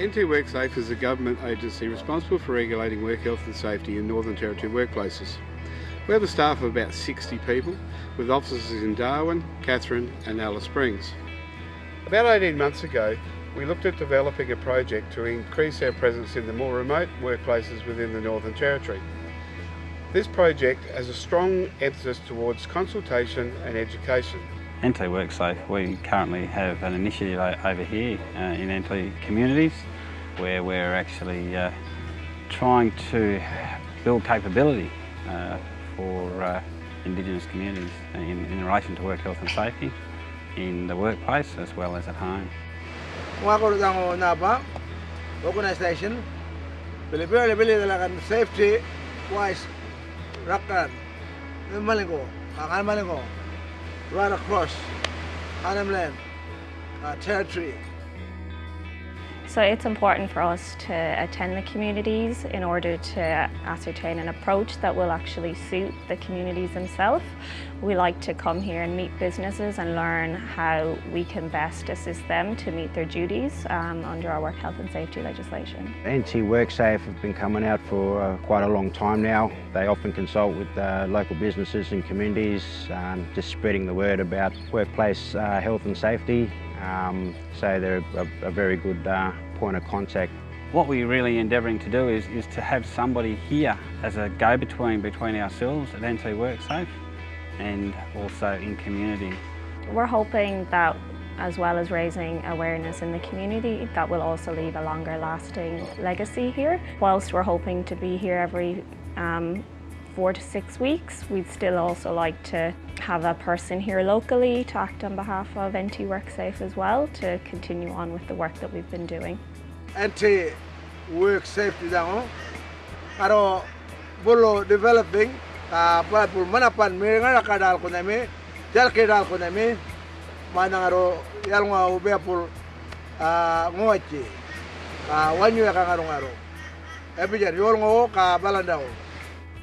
NT WorkSafe is a government agency responsible for regulating work health and safety in Northern Territory workplaces. We have a staff of about 60 people with offices in Darwin, Katherine and Alice Springs. About 18 months ago we looked at developing a project to increase our presence in the more remote workplaces within the Northern Territory. This project has a strong emphasis towards consultation and education. NT WorkSafe, we currently have an initiative over here uh, in NT communities where we're actually uh, trying to build capability uh, for uh, Indigenous communities in, in relation to work health and safety in the workplace as well as at home. Talaga safety wise right across Arnhem Land, uh, territory. So it's important for us to attend the communities in order to ascertain an approach that will actually suit the communities themselves. We like to come here and meet businesses and learn how we can best assist them to meet their duties um, under our work health and safety legislation. NT WorkSafe have been coming out for uh, quite a long time now. They often consult with uh, local businesses and communities, um, just spreading the word about workplace uh, health and safety um, so they're a, a very good uh, point of contact. What we're really endeavouring to do is, is to have somebody here as a go-between between ourselves at NT WorkSafe and also in community. We're hoping that as well as raising awareness in the community, that will also leave a longer lasting legacy here. Whilst we're hoping to be here every um, four to six weeks. We'd still also like to have a person here locally to act on behalf of NT WorkSafe as well to continue on with the work that we've been doing. NT WorkSafe tidak karo bolo developing ka pul manapan nga kadal ko nami jal kedal ko nami mana ngaro yal nga ube pul ngochi ka wanyu ka ngaro ngaro ebijar yol ngo ka balandao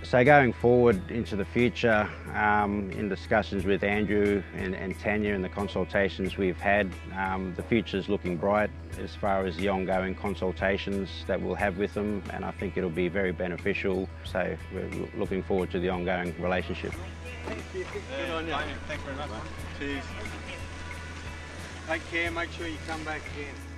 So going forward into the future, um, in discussions with Andrew and, and, Tanya and the consultations we've had, um, the is looking bright as far as the ongoing consultations that we'll have with them and I think it'll be very beneficial. So we're looking forward to the ongoing relationship. Thank you. Good on you. Thanks very much. Cheers. Take care, make sure you come back again.